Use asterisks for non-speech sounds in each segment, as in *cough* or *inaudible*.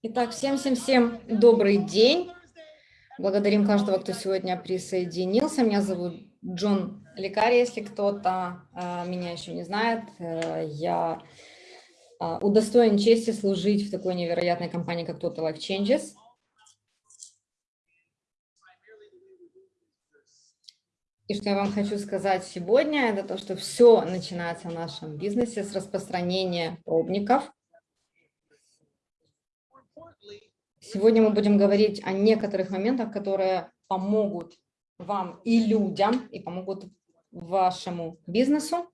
Итак, всем-всем-всем добрый день. Благодарим каждого, кто сегодня присоединился. Меня зовут Джон Лекари, если кто-то э, меня еще не знает. Э, я э, удостоен чести служить в такой невероятной компании, как Total Life Changes. И что я вам хочу сказать сегодня, это то, что все начинается в нашем бизнесе с распространения пробников – Сегодня мы будем говорить о некоторых моментах, которые помогут вам и людям, и помогут вашему бизнесу.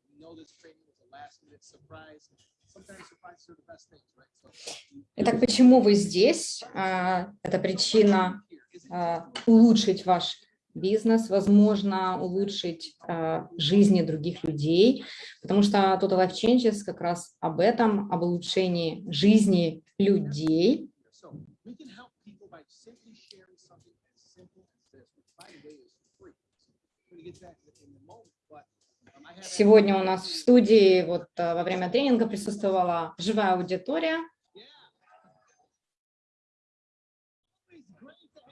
Итак, почему вы здесь? А, это причина а, улучшить ваш бизнес, возможно, улучшить а, жизни других людей, потому что Total Life Changes как раз об этом, об улучшении жизни людей. We can help people by simply sharing something as simple as this, which by the way is free. I'm going to get that in a moment, but um, Сегодня у нас в студии вот э, во время тренинга присутствовала живая аудитория.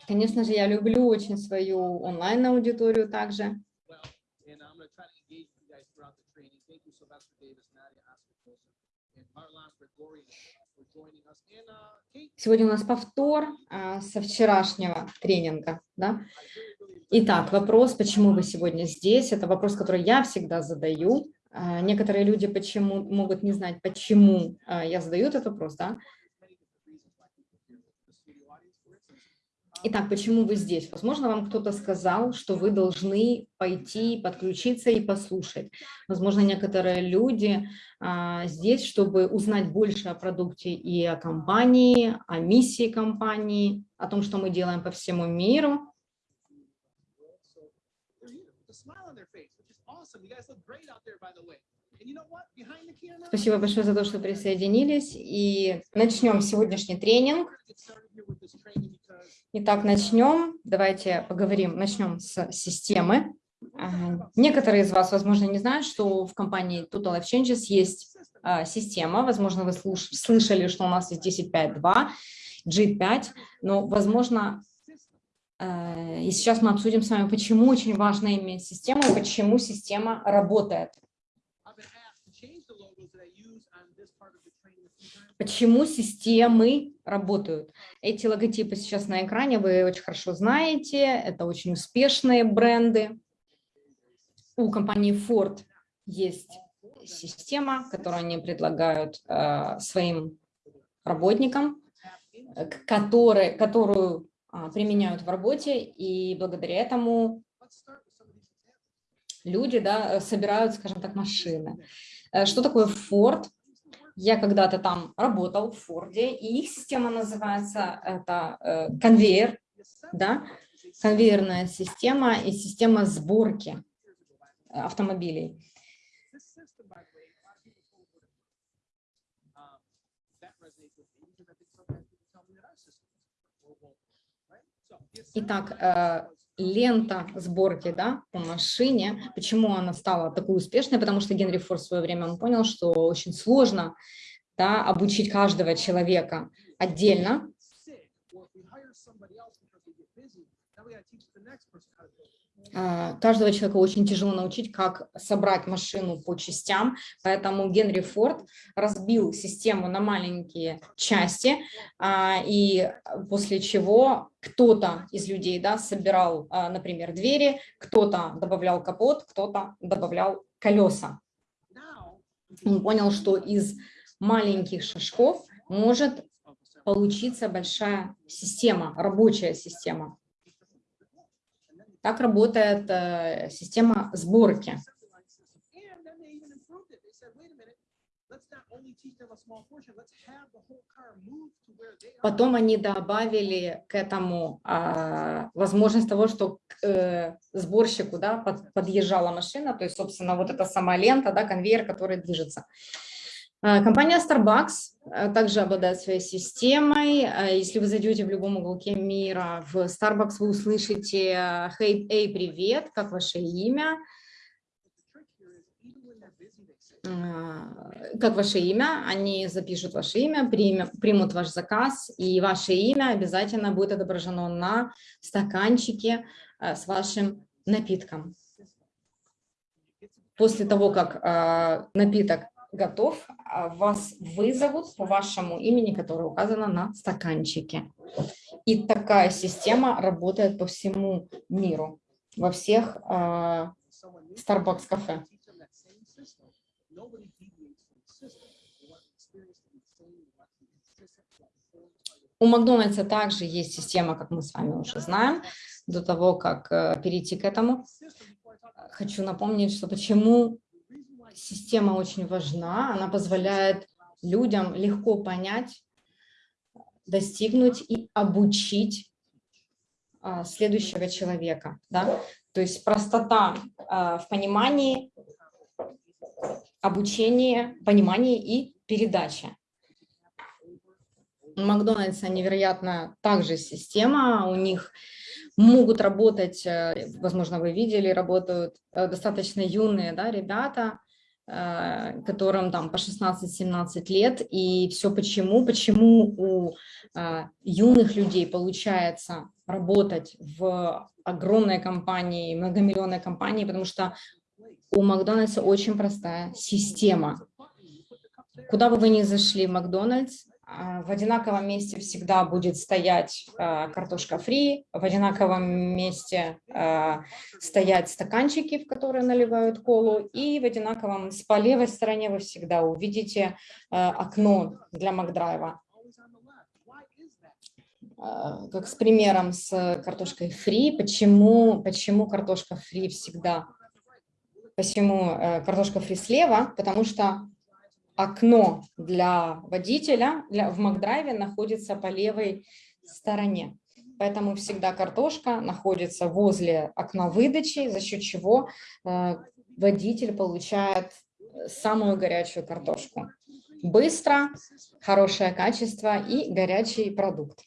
Конечно же, я люблю очень свою онлайн-аудиторию также. Сегодня у нас повтор а, со вчерашнего тренинга. Да? Итак, вопрос, почему вы сегодня здесь, это вопрос, который я всегда задаю. А, некоторые люди почему могут не знать, почему а, я задаю этот вопрос. Да? Итак, почему вы здесь? Возможно, вам кто-то сказал, что вы должны пойти, подключиться и послушать. Возможно, некоторые люди а, здесь, чтобы узнать больше о продукте и о компании, о миссии компании, о том, что мы делаем по всему миру. Спасибо большое за то, что присоединились. И начнем сегодняшний тренинг. Итак, начнем. Давайте поговорим. Начнем с системы. Некоторые из вас, возможно, не знают, что в компании Total Life Changes есть а, система. Возможно, вы слышали, что у нас есть 10.5.2, G5, но, возможно, а, и сейчас мы обсудим с вами, почему очень важно иметь систему почему система работает. Почему системы работают? Эти логотипы сейчас на экране вы очень хорошо знаете, это очень успешные бренды. У компании Ford есть система, которую они предлагают э, своим работникам, которые, которую э, применяют в работе, и благодаря этому люди да, собирают, скажем так, машины. Э, что такое Ford? Я когда-то там работал в Форде, и их система называется это э, конвейер, да, конвейерная система и система сборки автомобилей. Итак, э, лента сборки да, по машине. Почему она стала такой успешной? Потому что Генри Форд в свое время он понял, что очень сложно да, обучить каждого человека отдельно. А, каждого человека очень тяжело научить, как собрать машину по частям, поэтому Генри Форд разбил систему на маленькие части, а, и после чего кто-то из людей да, собирал, а, например, двери, кто-то добавлял капот, кто-то добавлял колеса. Он понял, что из маленьких шажков может получиться большая система, рабочая система. Так работает э, система сборки. Потом они добавили к этому а, возможность того, что к э, сборщику да, под, подъезжала машина, то есть, собственно, вот эта сама лента, да, конвейер, который движется. А, компания Starbucks э, также обладает своей системой. А, если вы зайдете в любом уголке мира, в Starbucks вы услышите «Hey, hey, привет, как ваше имя?» как ваше имя, они запишут ваше имя, примут ваш заказ, и ваше имя обязательно будет отображено на стаканчике с вашим напитком. После того, как напиток готов, вас вызовут по вашему имени, которое указано на стаканчике. И такая система работает по всему миру, во всех Starbucks кафе. У Макдональдса также есть система, как мы с вами уже знаем, до того, как э, перейти к этому. Хочу напомнить, что почему система очень важна. Она позволяет людям легко понять, достигнуть и обучить а, следующего человека. Да? То есть простота а, в понимании, обучении, понимании и передаче. У Макдональдса невероятно также система, у них могут работать, э, возможно, вы видели, работают э, достаточно юные да, ребята, которым там по 16-17 лет, и все почему, почему у юных людей получается работать в огромной компании, многомиллионной компании, потому что у Макдональдса очень простая система. Куда бы вы ни зашли в Макдональдс, в одинаковом месте всегда будет стоять а, картошка фри, в одинаковом месте а, стоять стаканчики, в которые наливают колу, и в одинаковом, по левой стороне вы всегда увидите окно для Макдрайва. Как с примером с картошкой фри, почему, почему картошка фри всегда, почему э, картошка фри слева, потому что окно для водителя для, в Макдрайве находится по левой стороне. Поэтому всегда картошка находится возле окна выдачи, за счет чего э, водитель получает самую горячую картошку. Быстро, хорошее качество и горячий продукт.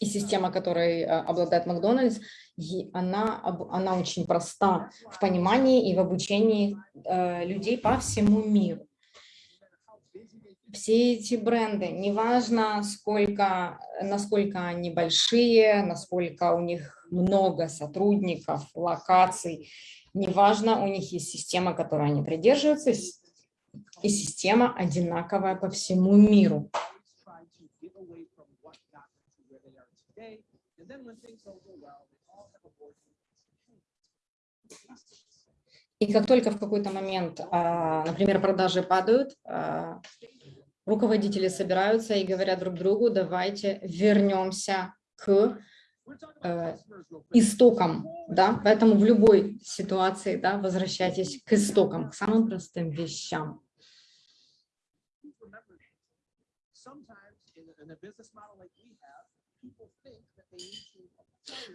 И система, которой э, обладает Макдональдс, она, она очень проста в понимании и в обучении э, людей по всему миру. Все эти бренды, неважно, сколько, насколько они большие, насколько у них много сотрудников, локаций, неважно, у них есть система, которой они придерживаются, и система одинаковая по всему миру. И как только в какой-то момент, а, например, продажи падают, а, руководители собираются и говорят друг другу, давайте вернемся к э, истокам, да, поэтому в любой ситуации, да, возвращайтесь к истокам, к самым простым вещам.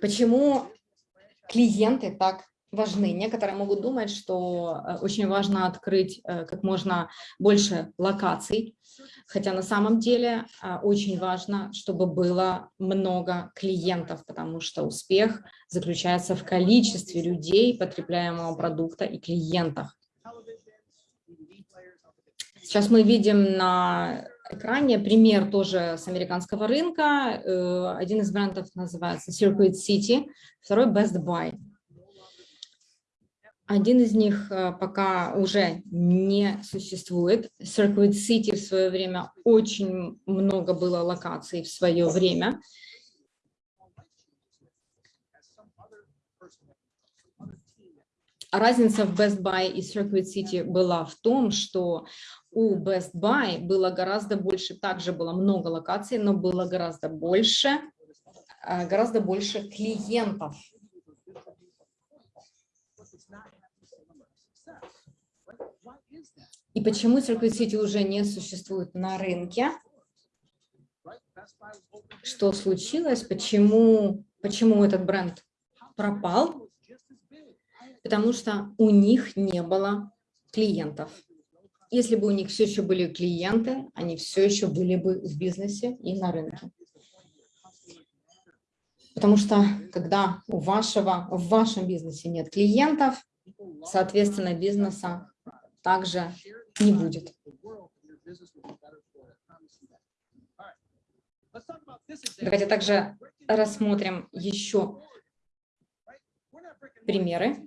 Почему клиенты так важны? Некоторые могут думать, что э, очень важно открыть э, как можно больше локаций, хотя на самом деле э, очень важно, чтобы было много клиентов, потому что успех заключается в количестве людей, потребляемого продукта и клиентах. Сейчас мы видим на экране пример тоже с американского рынка. Э, один из брендов называется Circuit City, второй Best Buy. Один из них э, пока уже не существует. Circuit City в свое время очень много было локаций в свое время. Разница в Best Buy и Circuit City была в том, что у Best Buy было гораздо больше, также было много локаций, но было гораздо больше, а, гораздо больше клиентов. И почему Circuit City уже не существует на рынке? Что случилось? Почему, почему этот бренд пропал? Потому что у них не было клиентов. Если бы у них все еще были клиенты, они все еще были бы в бизнесе и на рынке. Потому что когда у вашего, в вашем бизнесе нет клиентов, соответственно, бизнеса также не будет. Давайте также рассмотрим еще примеры.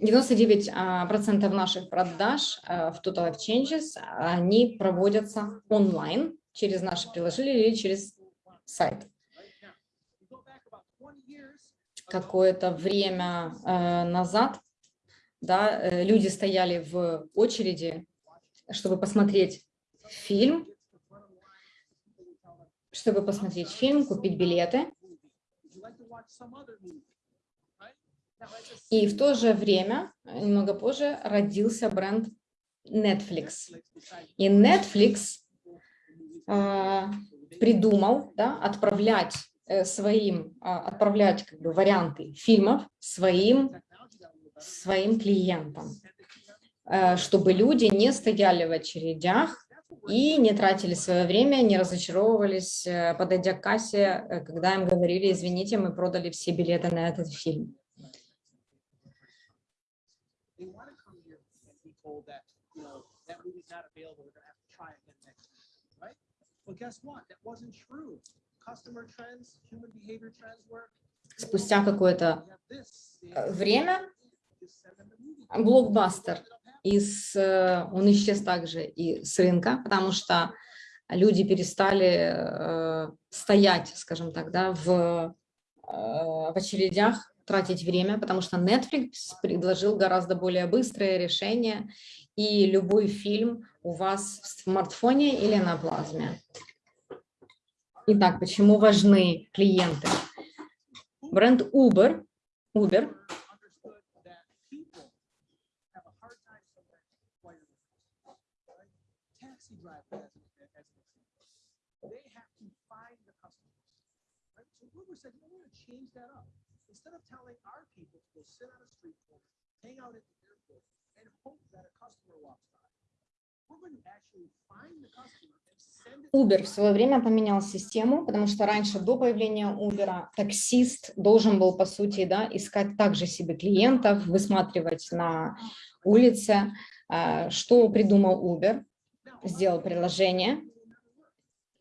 99% а, наших продаж а, в Total Exchanges, они проводятся онлайн через наше приложение или через сайт. Какое-то время э, назад да, э, люди стояли в очереди, чтобы посмотреть фильм, чтобы посмотреть фильм, купить билеты. И в то же время, немного позже, родился бренд Netflix. И Netflix э, придумал да, отправлять э, своим, э, отправлять как бы, варианты фильмов своим, своим клиентам, э, чтобы люди не стояли в очередях и не тратили свое время, не разочаровывались, э, подойдя к кассе, э, когда им говорили, извините, мы продали все билеты на этот фильм. Спустя какое-то э, время. Блокбастер, из, э, он исчез также и с рынка, потому что люди перестали э, стоять, скажем так, да, в, в очередях, тратить время, потому что Netflix предложил гораздо более быстрое решение, и любой фильм у вас в смартфоне или на плазме. Итак, почему важны клиенты? Бренд Uber, Uber Instead of telling our people to go sit on a street corner, hang out at the airport, and hope that a customer walks by, Uber в свое время поменял систему, потому что раньше, до появления Uber, таксист должен был, по сути, да, искать также себе клиентов, высматривать на улице. А, что придумал Uber? Сделал приложение,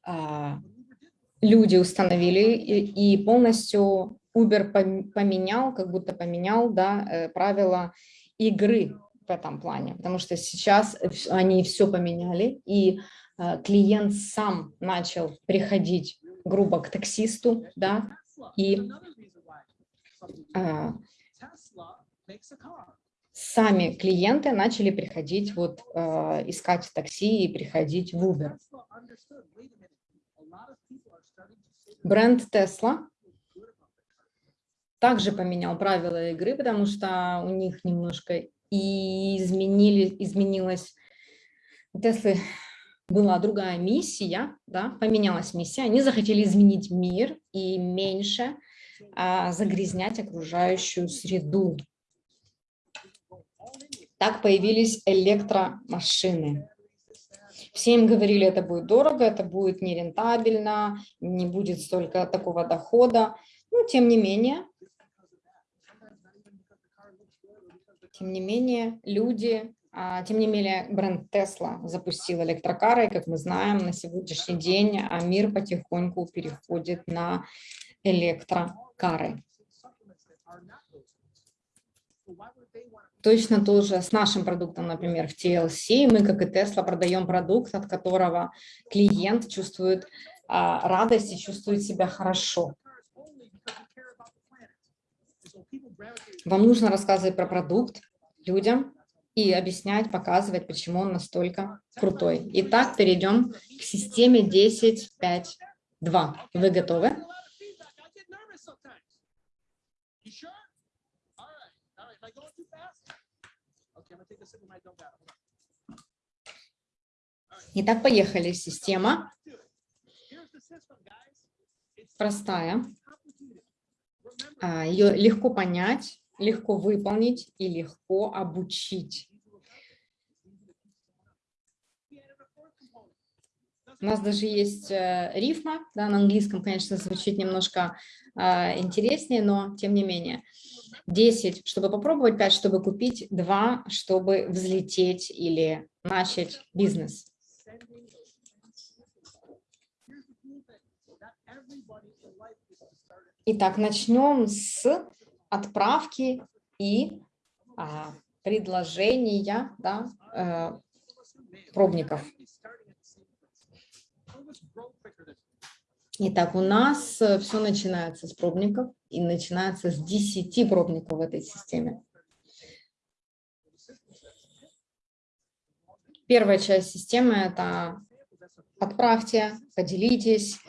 а, люди установили и полностью Uber поменял, как будто поменял да, э, правила игры в этом плане, потому что сейчас они все поменяли, и э, клиент сам начал приходить грубо к таксисту, да, и э, сами клиенты начали приходить, вот, э, искать такси и приходить в Uber. Бренд Tesla также поменял правила игры, потому что у них немножко и изменили, изменилась, у Теслы была другая миссия, да, поменялась миссия, они захотели изменить мир и меньше а, загрязнять окружающую среду. Так появились электромашины. Все им говорили, это будет дорого, это будет нерентабельно, не будет столько такого дохода. Но тем не менее, Тем не менее, люди, а, тем не менее, бренд Tesla запустил электрокары, и, как мы знаем, на сегодняшний день а, мир потихоньку переходит на электрокары. Точно тоже с нашим продуктом, например, в TLC, мы, как и Tesla, продаем продукт, от которого клиент чувствует а, радость и чувствует себя хорошо. Вам нужно рассказывать про продукт людям и объяснять, показывать, почему он настолько крутой. Итак, перейдем к системе 10.5.2. Вы готовы? Итак, поехали. Система простая. А, Ее легко понять, легко выполнить и легко обучить. У нас даже есть э, рифма, да, на английском, конечно, звучит немножко э, интереснее, но тем не менее. 10, чтобы попробовать, 5, чтобы купить, 2, чтобы взлететь или начать бизнес. Итак, начнем с отправки и а, предложения да, э, пробников. Итак, у нас э, все начинается с пробников и начинается с 10 пробников в этой системе. Первая часть системы – это отправьте, поделитесь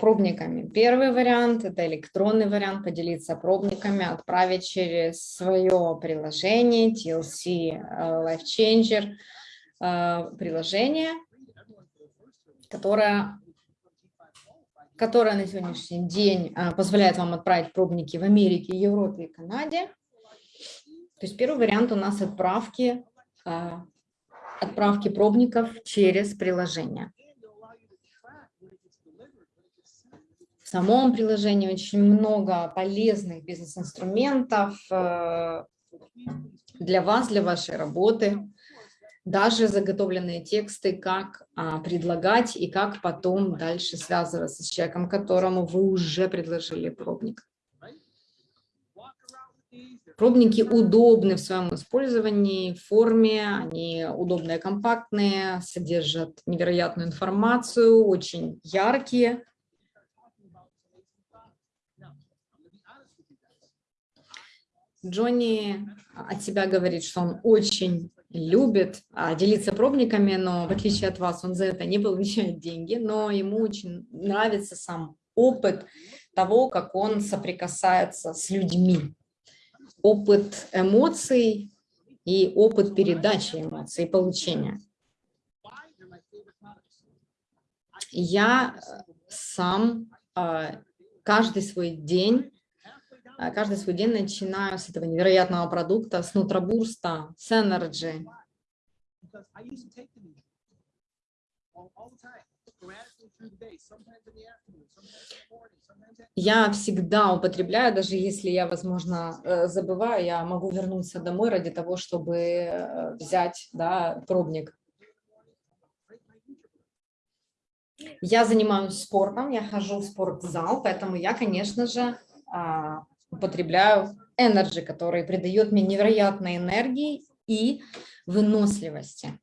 пробниками. Первый вариант – это электронный вариант, поделиться пробниками, отправить через свое приложение TLC э, Life Changer, приложение, которое которая на сегодняшний день позволяет вам отправить пробники в Америке, Европе и Канаде. То есть первый вариант у нас отправки, отправки пробников через приложение. В самом приложении очень много полезных бизнес-инструментов э, для вас, для вашей работы даже заготовленные тексты, как а, предлагать и как потом дальше связываться с человеком, которому вы уже предложили пробник. Пробники удобны в своем использовании, форме, они удобные, компактные, содержат невероятную информацию, очень яркие. Джонни от себя говорит, что он очень любит а, делиться пробниками, но в отличие от вас он за это не получает деньги, но ему очень нравится сам опыт того, как он соприкасается с людьми. Опыт эмоций и опыт передачи эмоций и получения. Я сам а, каждый свой день а, каждый свой день начинаю с этого невероятного продукта, с нутробурста, с Energy. Я всегда употребляю, даже если я, возможно, э, забываю, я могу вернуться домой ради того, чтобы э, взять да, пробник. Я занимаюсь спортом, я хожу в спортзал, поэтому я, конечно же, а, употребляю Energy, который придает мне невероятной энергии и выносливости.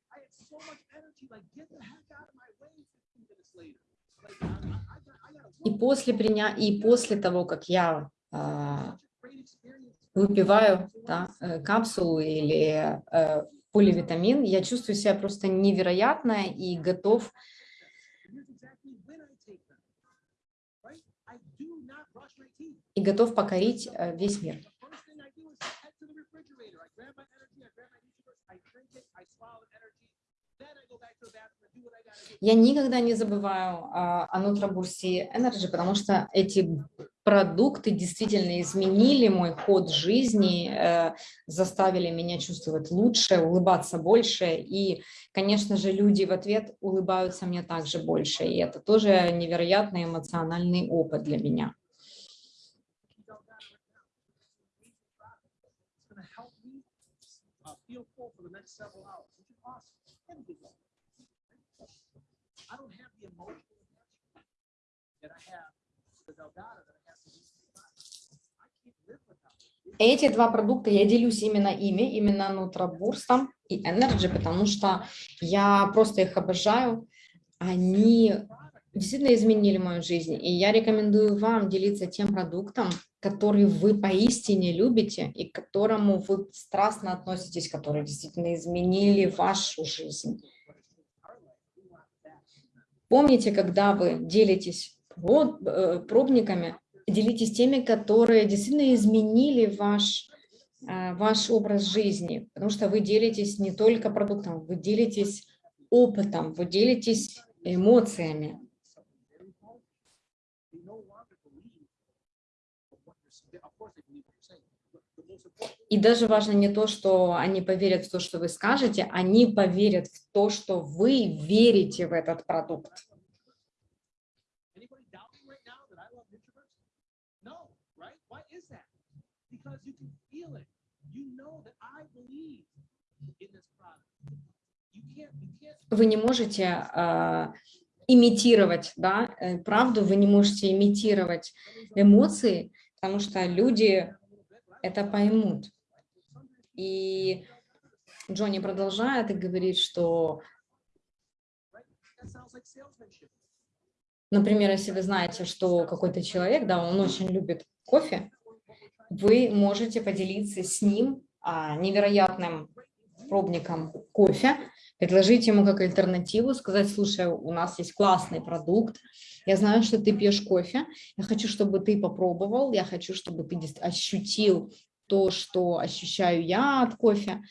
И после, приня... и после того, как я э, выпиваю да, э, капсулу или э, поливитамин, я чувствую себя просто невероятно и готов и готов покорить э, весь мир. Я никогда не забываю а, о Нутробурсе Energy, потому что эти продукты действительно изменили мой ход жизни, э, заставили меня чувствовать лучше, улыбаться больше. И, конечно же, люди в ответ улыбаются мне также больше. И это тоже невероятный эмоциональный опыт для меня. Next several hours, which is awesome. Everything I don't have the emotional attachment that I have to the Delgado that I have to I can't live without it. Эти два продукта, я делюсь именно ими, именно нутробурстом и Energy, потому что я просто их обожаю. Они действительно изменили мою жизнь, и я рекомендую вам делиться тем продуктом, который вы поистине любите и к которому вы страстно относитесь, которые действительно изменили вашу жизнь. Помните, когда вы делитесь э, пробниками, делитесь теми, которые действительно изменили ваш, э, ваш образ жизни, потому что вы делитесь не только продуктом, вы делитесь опытом, вы делитесь эмоциями. И даже важно не то, что они поверят в то, что вы скажете, они поверят в то, что вы верите в этот продукт. Вы не можете э, имитировать да, э, правду, вы не можете имитировать эмоции, потому что люди это поймут. И Джонни продолжает и говорит, что, например, если вы знаете, что какой-то человек, да, он очень любит кофе, вы можете поделиться с ним а, невероятным пробником кофе, предложить ему как альтернативу, сказать, слушай, у нас есть классный продукт, я знаю, что ты пьешь кофе, я хочу, чтобы ты попробовал, я хочу, чтобы ты ощутил то, что ощущаю я от кофе.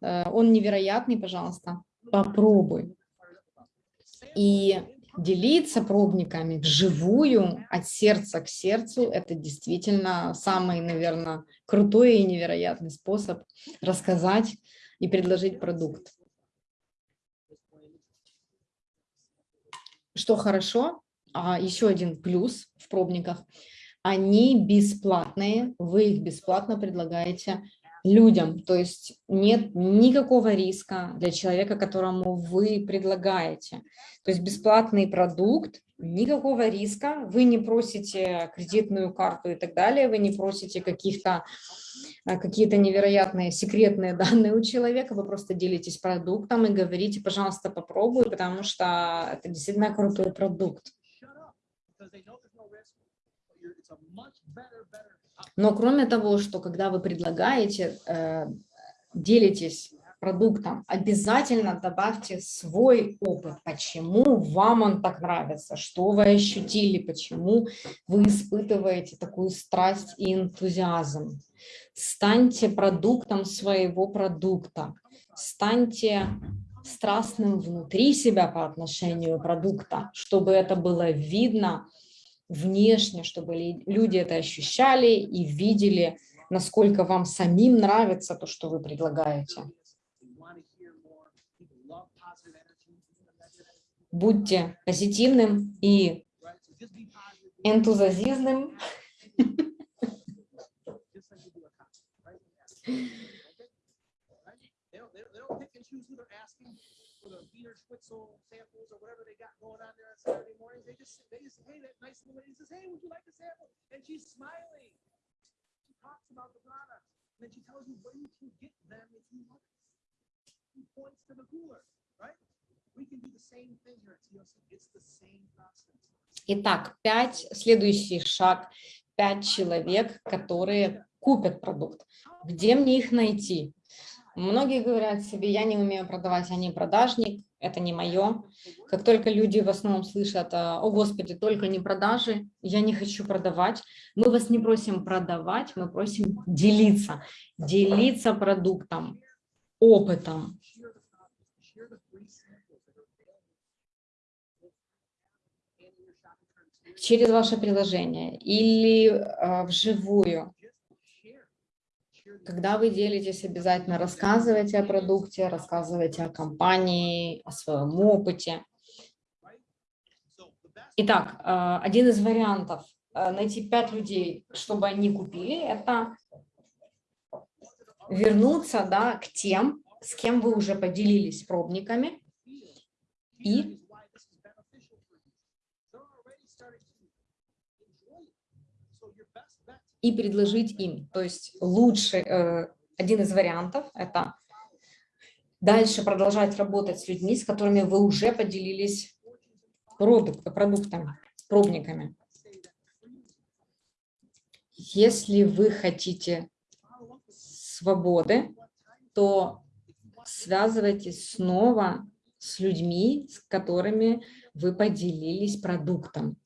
Э, он невероятный, пожалуйста, попробуй. И делиться пробниками вживую, от сердца к сердцу, это действительно самый, наверное, крутой и невероятный способ рассказать и предложить продукт. Что хорошо, а еще один плюс в пробниках, они бесплатные, вы их бесплатно предлагаете людям, то есть нет никакого риска для человека, которому вы предлагаете. То есть бесплатный продукт, никакого риска, вы не просите кредитную карту и так далее, вы не просите каких-то э, какие-то невероятные секретные *laughs* данные у человека, вы просто делитесь продуктом и говорите, пожалуйста, попробуй, потому что это действительно крутой продукт. Но кроме того, что когда вы предлагаете, э, делитесь продуктом, обязательно добавьте свой опыт, почему вам он так нравится, что вы ощутили, почему вы испытываете такую страсть и энтузиазм. Станьте продуктом своего продукта, станьте страстным внутри себя по отношению продукта, чтобы это было видно, внешне, чтобы люди это ощущали и видели, насколько вам самим нравится то, что вы предлагаете. Будьте позитивным и энтузиазизным. Schwitzel samples or whatever they got going on there on Saturday mornings. They just they just hey that nice little lady says, hey, would points to the cooler, right? Итак, пять, следующий шаг, пять человек, которые купят продукт. Где мне их найти? Многие говорят себе, я не умею продавать, я не продажник, это не мое. Как только люди в основном слышат, о господи, только не продажи, я не хочу продавать, мы вас не просим продавать, мы просим делиться, делиться продуктом, опытом. Через ваше приложение или э, вживую когда вы делитесь, обязательно рассказывайте о продукте, рассказывайте о компании, о своем опыте. Итак, э, один из вариантов э, найти пять людей, чтобы они купили, это вернуться да, к тем, с кем вы уже поделились пробниками, и и предложить им. То есть лучше, э, один из вариантов – это дальше продолжать работать с людьми, с которыми вы уже поделились продукт, продуктами, пробниками. Если вы хотите свободы, то связывайтесь снова с людьми, с которыми вы поделились продуктом.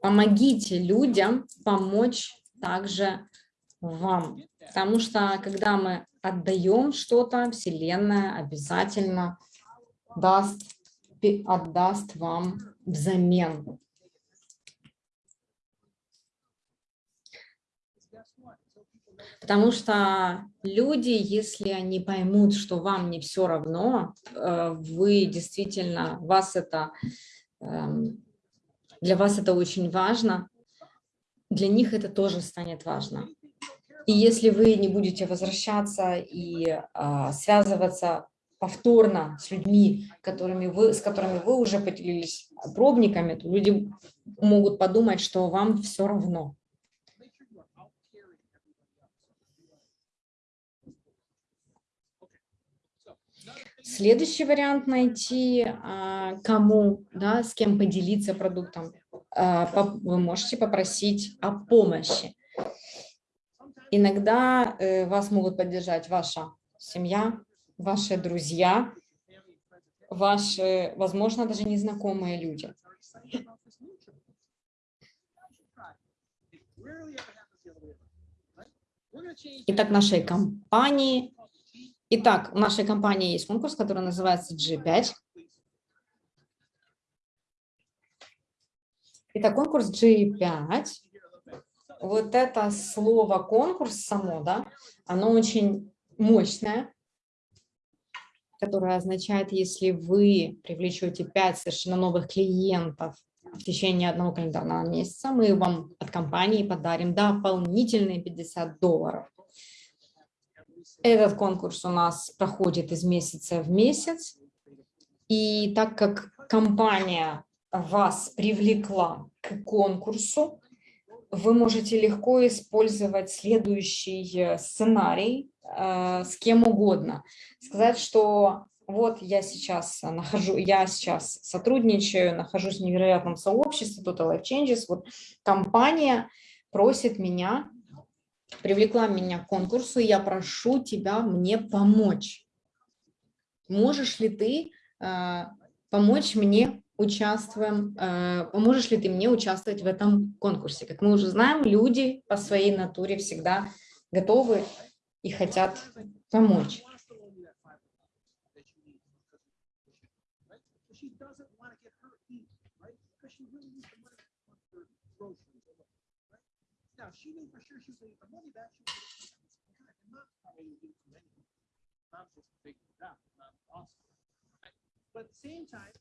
Помогите людям помочь также вам. Потому что когда мы отдаем что-то, Вселенная обязательно даст, отдаст вам взамен. Потому что люди, если они поймут, что вам не все равно, э, вы действительно, вас это, эм, для вас это очень важно, для них это тоже станет важно. И если вы не будете возвращаться и а, связываться повторно с людьми, которыми вы, с которыми вы уже поделились пробниками, то люди могут подумать, что вам все равно. Следующий вариант найти, а, кому, да, с кем поделиться продуктом. А, вы можете попросить о помощи. Иногда э, вас могут поддержать ваша семья, ваши друзья, ваши, возможно, даже незнакомые люди. Итак, нашей компании Итак, в нашей компании есть конкурс, который называется G5. Итак, конкурс G5. Вот это слово конкурс само, да, оно очень мощное, которое означает, если вы привлечете 5 совершенно новых клиентов в течение одного календарного месяца, мы вам от компании подарим дополнительные 50 долларов. Этот конкурс у нас проходит из месяца в месяц. И так как компания вас привлекла к конкурсу, вы можете легко использовать следующий э, сценарий э, с кем угодно. Сказать, что вот я сейчас нахожу, я сейчас сотрудничаю, нахожусь в невероятном сообществе Total Life Changes, вот компания просит меня привлекла меня к конкурсу, и я прошу тебя мне помочь. Можешь ли ты э, помочь мне участвуем, э, поможешь ли ты мне участвовать в этом конкурсе? Как мы уже знаем, люди по своей натуре всегда готовы и хотят помочь. She knew for sure she was going to money back. She was going to not probably give it to anyone. Mom's just big crap. Mom's awesome. But at the same time,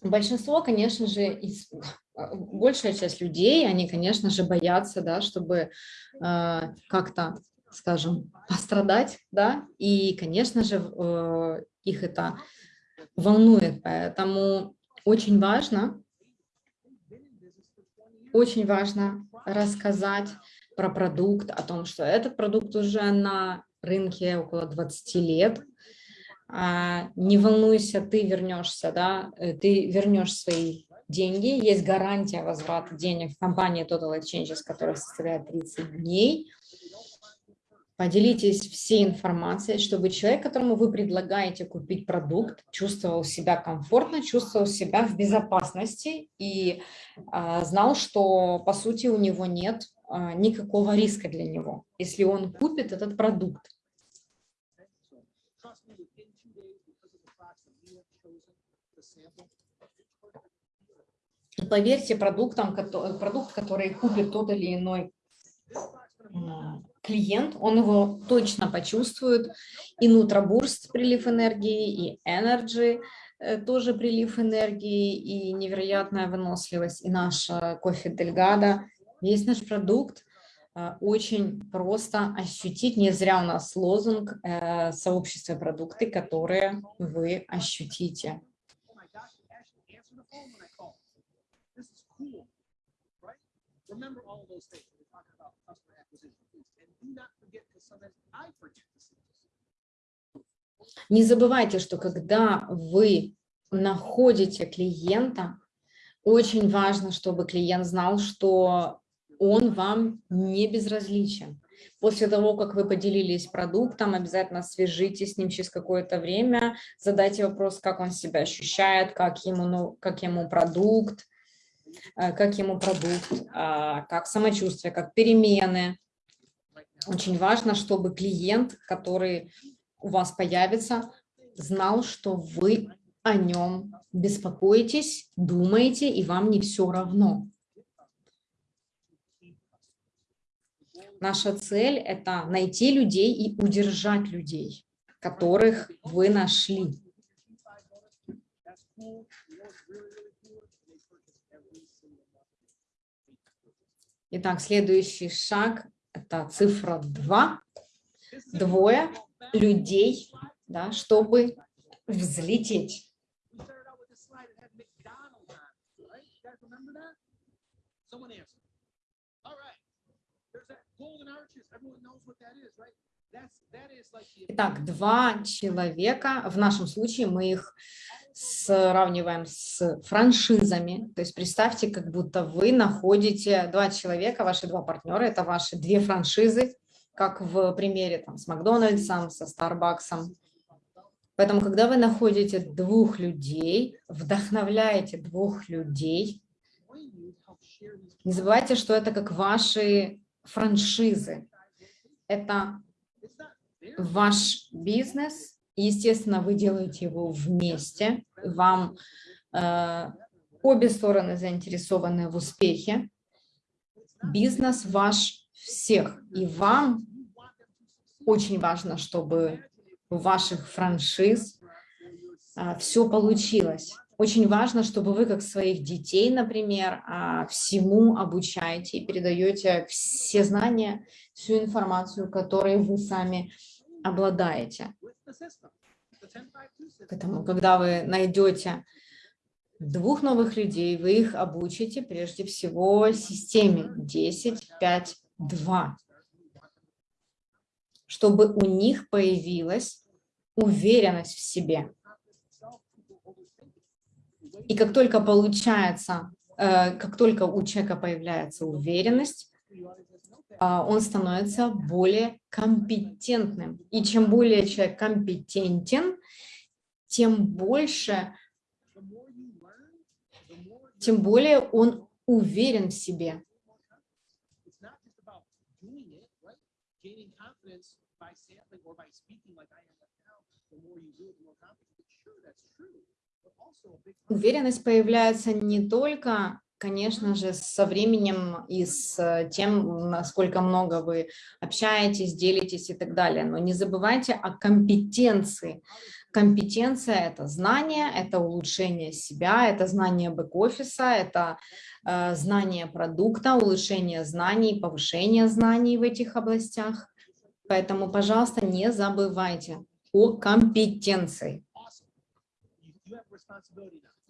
Большинство, конечно же, из, большая часть людей, они, конечно же, боятся, да, чтобы э, как-то, скажем, пострадать, да, и, конечно же, э, их это волнует, поэтому очень важно, очень важно рассказать про продукт, о том, что этот продукт уже на рынке около 20 лет. А, не волнуйся, ты вернешься, да, э, ты вернешь свои деньги. Есть гарантия возврата денег в компании Total Exchanges, которая составляет 30 дней. Поделитесь всей информацией, чтобы человек, которому вы предлагаете купить продукт, чувствовал себя комфортно, чувствовал себя в безопасности и а, знал, что, по сути, у него нет а, никакого риска для него, если он купит этот продукт. поверьте, продуктам, продукт, который купит тот или иной клиент, он его точно почувствует. И Нутробурст прилив энергии, и Energy э, тоже прилив энергии, и невероятная выносливость, и наш э, кофе Дельгада. Весь наш продукт э, очень просто ощутить. Не зря у нас лозунг сообщества продукты, которые вы ощутите. Remember all those things. We're talking about customer acquisition. Не забывайте, что когда вы находите клиента, очень важно, чтобы клиент знал, что он вам не безразличен. После того, как вы поделились продуктом, обязательно свяжитесь с ним через какое-то время, задайте вопрос, как он себя ощущает, как ему, ну, как ему продукт, э, как ему продукт, а, как самочувствие, как перемены. Очень важно, чтобы клиент, который у вас появится, знал, что вы о нем беспокоитесь, думаете, и вам не все равно. Наша цель – это найти людей и удержать людей, которых вы нашли. Итак, следующий шаг – это цифра 2. Двое людей, да, чтобы взлететь. Итак, два человека, в нашем случае мы их сравниваем с франшизами. То есть представьте, как будто вы находите два человека, ваши два партнера, это ваши две франшизы, как в примере там, с Макдональдсом, со Старбаксом. Поэтому, когда вы находите двух людей, вдохновляете двух людей, не забывайте, что это как ваши франшизы. Это ваш бизнес, естественно, вы делаете его вместе, вам э, обе стороны заинтересованы в успехе. Бизнес ваш всех, и вам очень важно, чтобы у ваших франшиз э, все получилось. Очень важно, чтобы вы, как своих детей, например, а, всему обучаете и передаете все знания, всю информацию, которой вы сами обладаете. Поэтому, когда вы найдете двух новых людей, вы их обучите прежде всего системе 10, 5, 2, чтобы у них появилась уверенность в себе. И как только получается, э, как только у человека появляется уверенность, он становится более компетентным. И чем более человек компетентен, тем больше, тем более он уверен в себе. Уверенность появляется не только конечно же, со временем и с тем, насколько много вы общаетесь, делитесь и так далее. Но не забывайте о компетенции. Компетенция – это знание, это улучшение себя, это знание бэк-офиса, это э, знание продукта, улучшение знаний, повышение знаний в этих областях. Поэтому, пожалуйста, не забывайте о компетенции.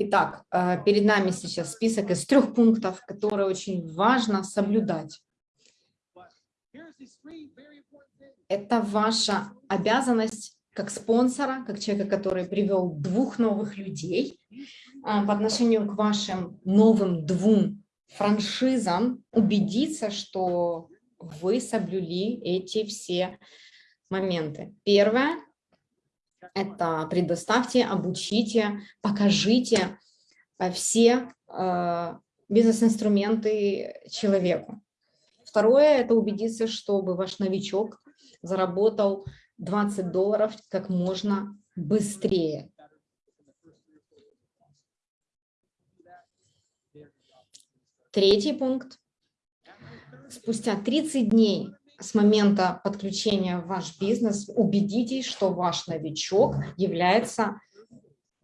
Итак, э, перед нами сейчас список из трех пунктов, которые очень важно соблюдать. Это ваша обязанность как спонсора, как человека, который привел двух новых людей э, по отношению к вашим новым двум франшизам, убедиться, что вы соблюли эти все моменты. Первое это предоставьте, обучите, покажите э, все э, бизнес-инструменты человеку. Второе – это убедиться, чтобы ваш новичок заработал 20 долларов как можно быстрее. Третий пункт. Спустя 30 дней с момента подключения в ваш бизнес убедитесь, что ваш новичок является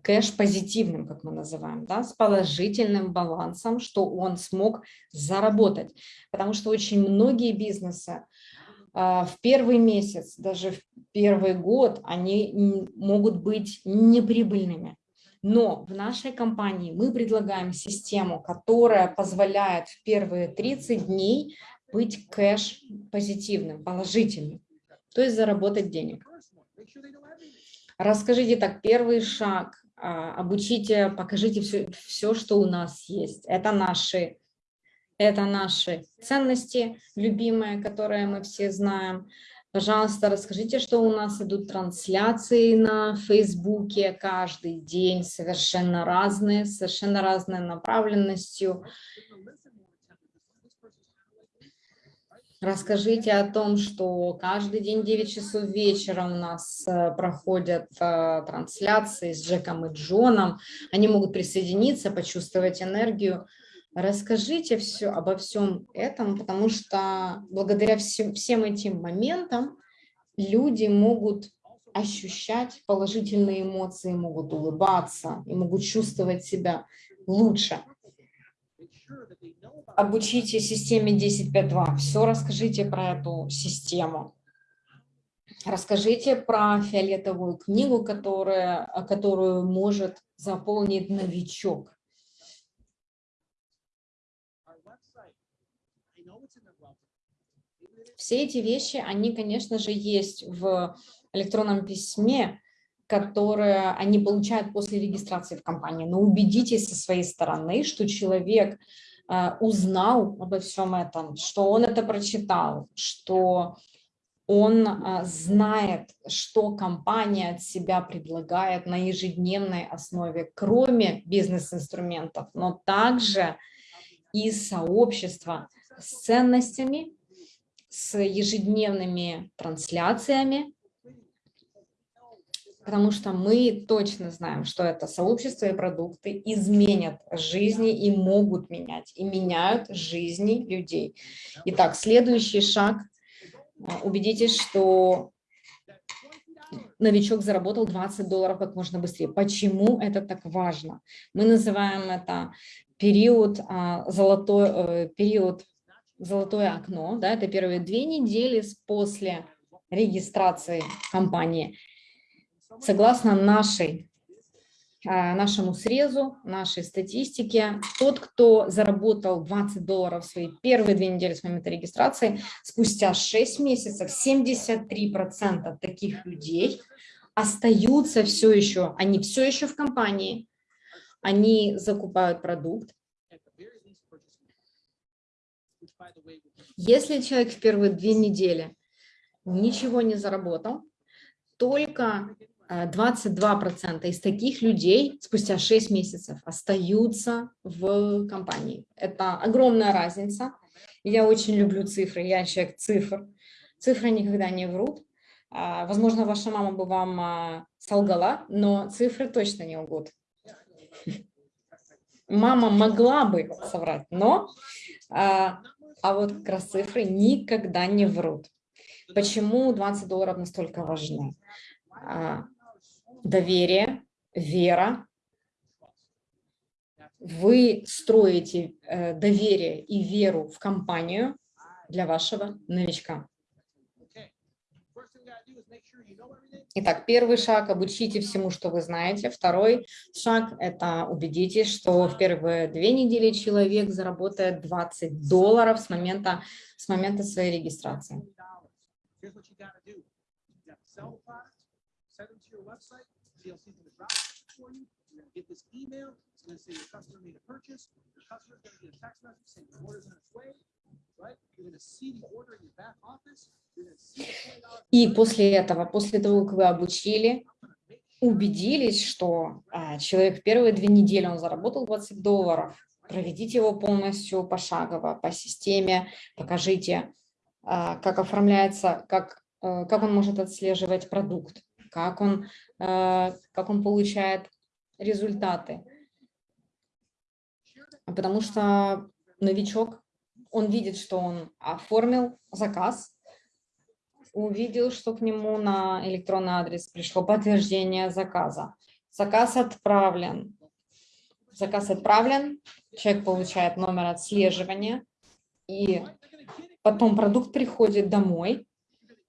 кэш-позитивным, как мы называем, да, с положительным балансом, что он смог заработать. Потому что очень многие бизнесы а, в первый месяц, даже в первый год, они могут быть неприбыльными. Но в нашей компании мы предлагаем систему, которая позволяет в первые 30 дней быть кэш позитивным, положительным, то есть заработать денег. Расскажите так, первый шаг, а, обучите, покажите все, все, что у нас есть. Это наши, это наши ценности любимые, которые мы все знаем. Пожалуйста, расскажите, что у нас идут трансляции на Фейсбуке каждый день, совершенно разные, совершенно разной направленностью. Расскажите о том, что каждый день 9 часов вечера у нас э, проходят э, трансляции с Джеком и Джоном. Они могут присоединиться, почувствовать энергию Расскажите все обо всем этом, потому что благодаря всем, всем этим моментам люди могут ощущать положительные эмоции, могут улыбаться и могут чувствовать себя лучше. Обучите системе 10.5.2. Все расскажите про эту систему. Расскажите про фиолетовую книгу, которая, которую может заполнить новичок. Все эти вещи, они, конечно же, есть в электронном письме, которое они получают после регистрации в компании. Но убедитесь со своей стороны, что человек э, узнал обо всем этом, что он это прочитал, что он э, знает, что компания от себя предлагает на ежедневной основе, кроме бизнес-инструментов, но также и сообщества с ценностями, с ежедневными трансляциями, потому что мы точно знаем, что это сообщество и продукты изменят жизни и могут менять, и меняют жизни людей. Итак, следующий шаг. Убедитесь, что новичок заработал 20 долларов как можно быстрее. Почему это так важно? Мы называем это период, а, золотой, э, период золотое окно, да, это первые две недели после регистрации компании. Согласно нашей, а, нашему срезу, нашей статистике, тот, кто заработал 20 долларов в свои первые две недели с момента регистрации, спустя 6 месяцев 73% таких людей остаются все еще, они все еще в компании, они закупают продукт, если человек в первые две недели ничего не заработал, только 22% э, из таких людей спустя 6 месяцев остаются в компании. Это огромная разница. Я очень люблю цифры, я человек цифр. Цифры никогда не врут. А, возможно, ваша мама бы вам а, солгала, но цифры точно не лгут. Мама могла бы соврать, но а, а вот как раз цифры никогда не врут. Почему 20 долларов настолько важны? Доверие, вера. Вы строите э, доверие и веру в компанию для вашего новичка. Итак, первый шаг – обучите всему, что вы знаете. Второй шаг – это убедитесь, что в первые две недели человек заработает 20 долларов с момента, с момента своей регистрации. И после этого, после того, как вы обучили, убедились, что а, человек первые две недели он заработал 20 долларов, проведите его полностью пошагово по системе, покажите, а, как оформляется, как, а, как он может отслеживать продукт, как он, а, как он получает результаты. Потому что новичок он видит, что он оформил заказ, увидел, что к нему на электронный адрес пришло подтверждение заказа. Заказ отправлен. Заказ отправлен, человек получает номер отслеживания, и потом продукт приходит домой,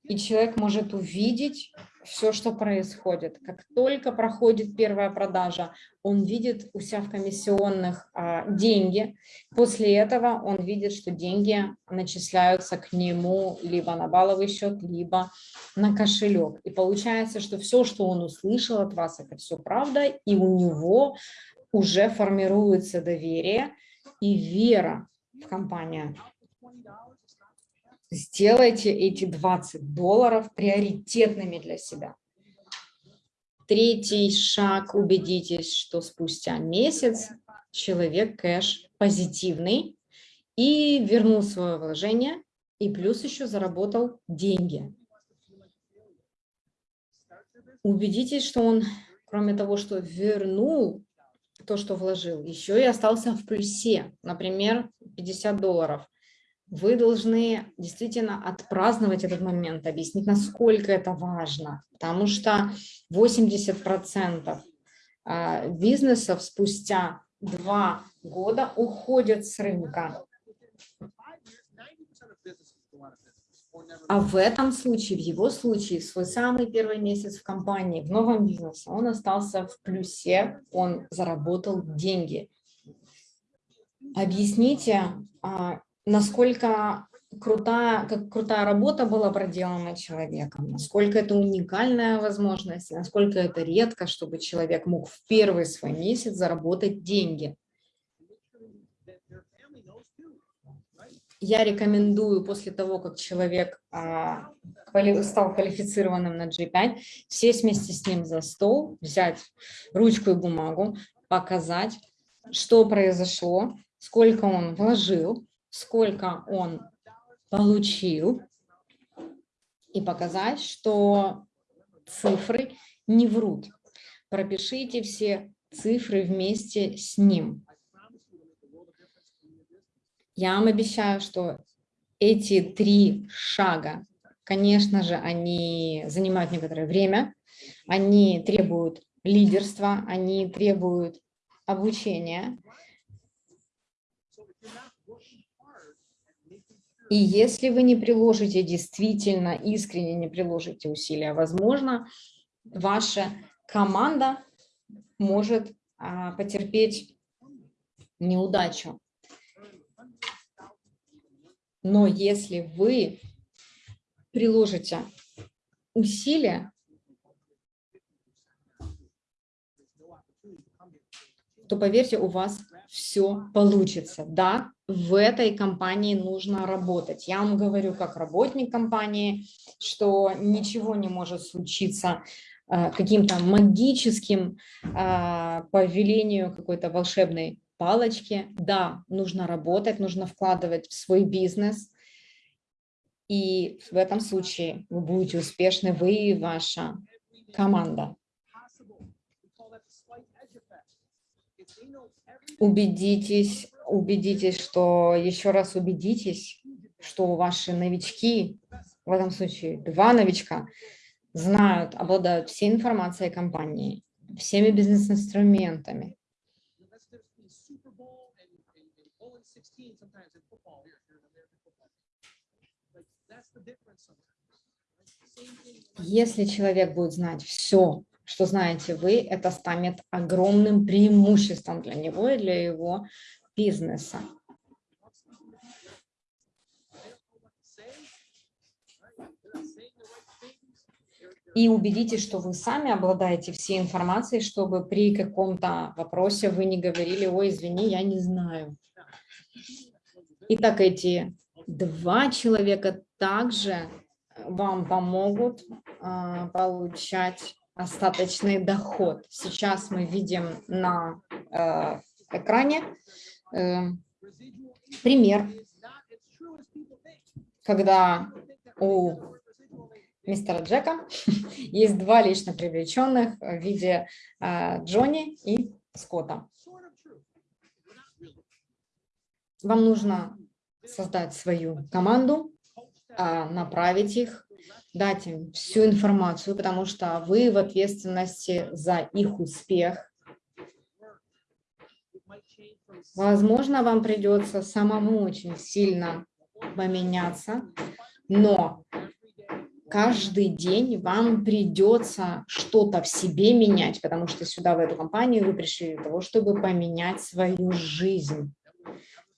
и человек может увидеть все, что происходит. Как только проходит первая продажа, он видит у себя в комиссионных а, деньги. После этого он видит, что деньги начисляются к нему либо на балловый счет, либо на кошелек. И получается, что все, что он услышал от вас, это все правда, и у него уже формируется доверие и вера в компанию. Сделайте эти 20 долларов приоритетными для себя. Третий шаг. Убедитесь, что спустя месяц человек кэш позитивный и вернул свое вложение, и плюс еще заработал деньги. Убедитесь, что он, кроме того, что вернул то, что вложил, еще и остался в плюсе, например, 50 долларов. Вы должны действительно отпраздновать этот момент, объяснить, насколько это важно, потому что 80% а, бизнесов спустя два года уходят с рынка. А в этом случае, в его случае, свой самый первый месяц в компании, в новом бизнесе, он остался в плюсе, он заработал деньги. Объясните, а, насколько крутая, как крутая работа была проделана человеком, насколько это уникальная возможность, насколько это редко, чтобы человек мог в первый свой месяц заработать деньги. я рекомендую после того, как человек а, стал квалифицированным на G5, сесть вместе с ним за стол, взять ручку и бумагу, показать, что произошло, сколько он вложил, сколько он получил, и показать, что цифры не врут. Пропишите все цифры вместе с ним. Я вам обещаю, что эти три шага, конечно же, они занимают некоторое время, они требуют лидерства, они требуют обучения. И если вы не приложите действительно, искренне не приложите усилия, возможно, ваша команда может а, потерпеть неудачу. Но если вы приложите усилия, то, поверьте, у вас все получится. Да, в этой компании нужно работать. Я вам говорю, как работник компании, что ничего не может случиться э, каким-то магическим э, по велению какой-то волшебной палочки. Да, нужно работать, нужно вкладывать в свой бизнес. И в этом случае вы будете успешны, вы и ваша команда. Убедитесь, убедитесь, что, еще раз убедитесь, что ваши новички, в этом случае два новичка, знают, обладают всей информацией компании, всеми бизнес-инструментами, Если человек будет знать все, что знаете вы, это станет огромным преимуществом для него и для его бизнеса. И убедитесь, что вы сами обладаете всей информацией, чтобы при каком-то вопросе вы не говорили, ой, извини, я не знаю. Итак, эти два человека также вам помогут а, получать остаточный доход. Сейчас мы видим на э, экране э, пример, когда у мистера Джека *laughs* есть два лично привлеченных в виде э, Джонни и Скотта. Вам нужно создать свою команду, направить их, дать им всю информацию, потому что вы в ответственности за их успех. Возможно, вам придется самому очень сильно поменяться, но каждый день вам придется что-то в себе менять, потому что сюда, в эту компанию, вы пришли для того, чтобы поменять свою жизнь.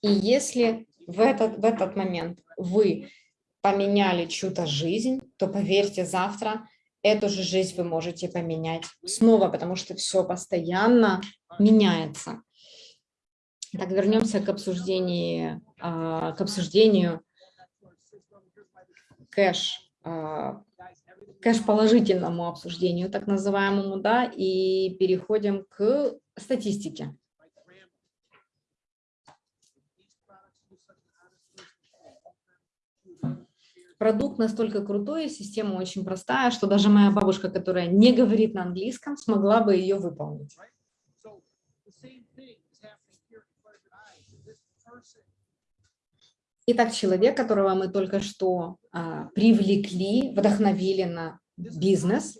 И если в этот, в этот момент вы поменяли чью-то жизнь, то поверьте, завтра эту же жизнь вы можете поменять снова, потому что все постоянно меняется. Так, вернемся к обсуждению, а, к обсуждению кэш, а, кэш положительному обсуждению, так называемому, да, и переходим к статистике. Продукт настолько крутой, система очень простая, что даже моя бабушка, которая не говорит на английском, смогла бы ее выполнить. Итак, человек, которого мы только что а, привлекли, вдохновили на бизнес,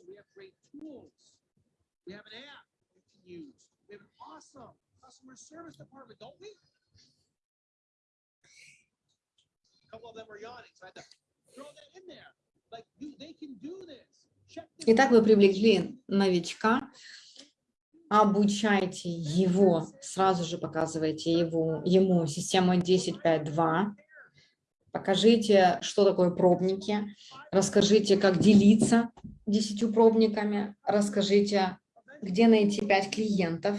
Итак, вы привлекли новичка, обучайте его, сразу же показывайте его, ему систему 10.5.2, покажите, что такое пробники, расскажите, как делиться десятью пробниками, расскажите, где найти 5 клиентов.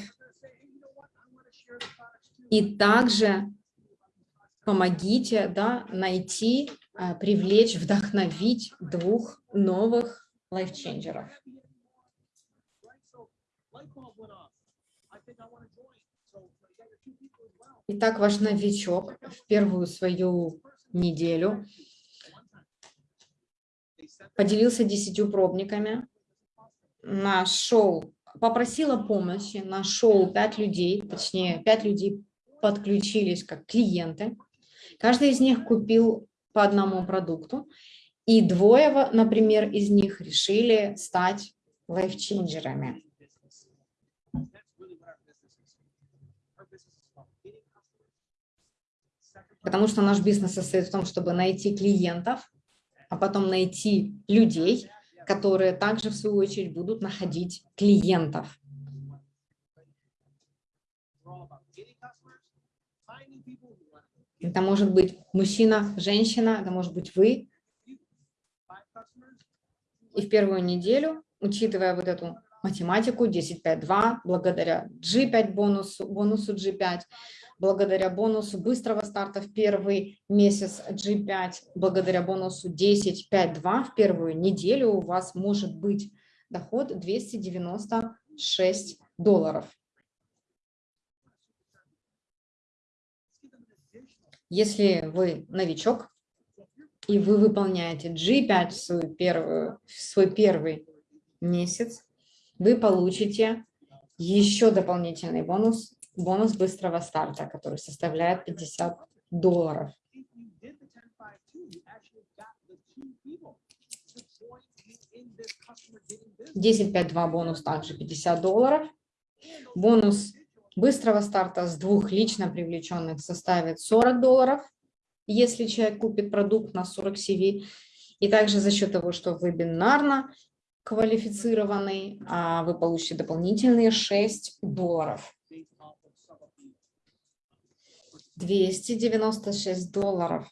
И также помогите да, найти, привлечь, вдохновить двух новых лайфченджеров. Итак, ваш новичок в первую свою неделю поделился десятью пробниками, нашел, попросила помощи, нашел пять людей, точнее, пять людей подключились как клиенты. Каждый из них купил по одному продукту, и двое, например, из них решили стать лайфченджерами. Потому что наш бизнес состоит в том, чтобы найти клиентов, а потом найти людей, которые также, в свою очередь, будут находить клиентов. Это может быть мужчина, женщина, это может быть вы. И в первую неделю, учитывая вот эту математику 10.5.2, благодаря G5 бонусу, бонусу G5, благодаря бонусу быстрого старта в первый месяц G5, благодаря бонусу 10.5.2 в первую неделю у вас может быть доход 296 долларов. Если вы новичок, и вы выполняете G5 в, свою первую, в свой первый месяц, вы получите еще дополнительный бонус, бонус быстрого старта, который составляет 50 долларов. 10.5.2 бонус также 50 долларов. Бонус быстрого старта с двух лично привлеченных составит 40 долларов, если человек купит продукт на 40 CV. И также за счет того, что вы бинарно квалифицированный, а вы получите дополнительные 6 долларов. 296 долларов.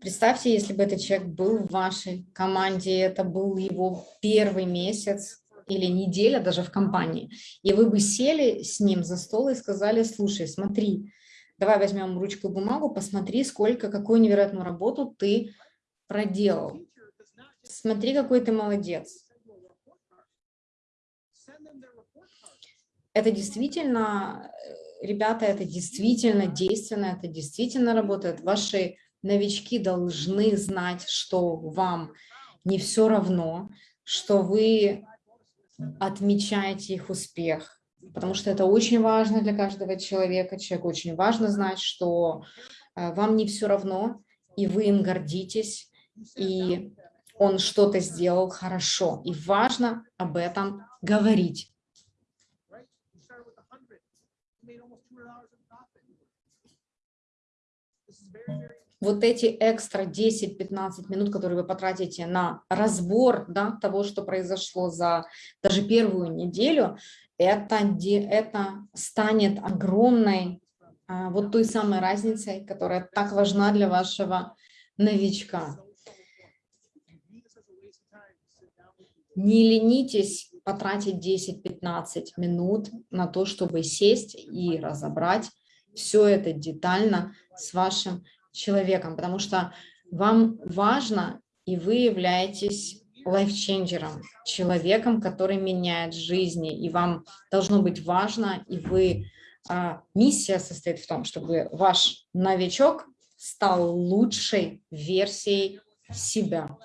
Представьте, если бы этот человек был в вашей команде, это был его первый месяц или неделя даже в компании, и вы бы сели с ним за стол и сказали, слушай, смотри, давай возьмем ручку и бумагу, посмотри, сколько, какую невероятную работу ты проделал. Смотри, какой ты молодец. Это действительно, ребята, это действительно действенно, это действительно работает. Ваши новички должны знать, что вам не все равно, что вы отмечаете их успех, потому что это очень важно для каждого человека. Человеку очень важно знать, что э, вам не все равно, и вы им гордитесь, и он что-то сделал хорошо. И важно об этом говорить. Вот эти экстра 10-15 минут, которые вы потратите на разбор да, того, что произошло за даже первую неделю, это, это станет огромной а, вот той самой разницей, которая так важна для вашего новичка. Не ленитесь потратить 10-15 минут на то, чтобы сесть и разобрать все это детально с вашим человеком, потому что вам важно, и вы являетесь лайфченджером, человеком, который меняет жизни, и вам должно быть важно, и вы, а, миссия состоит в том, чтобы ваш новичок стал лучшей версией себя.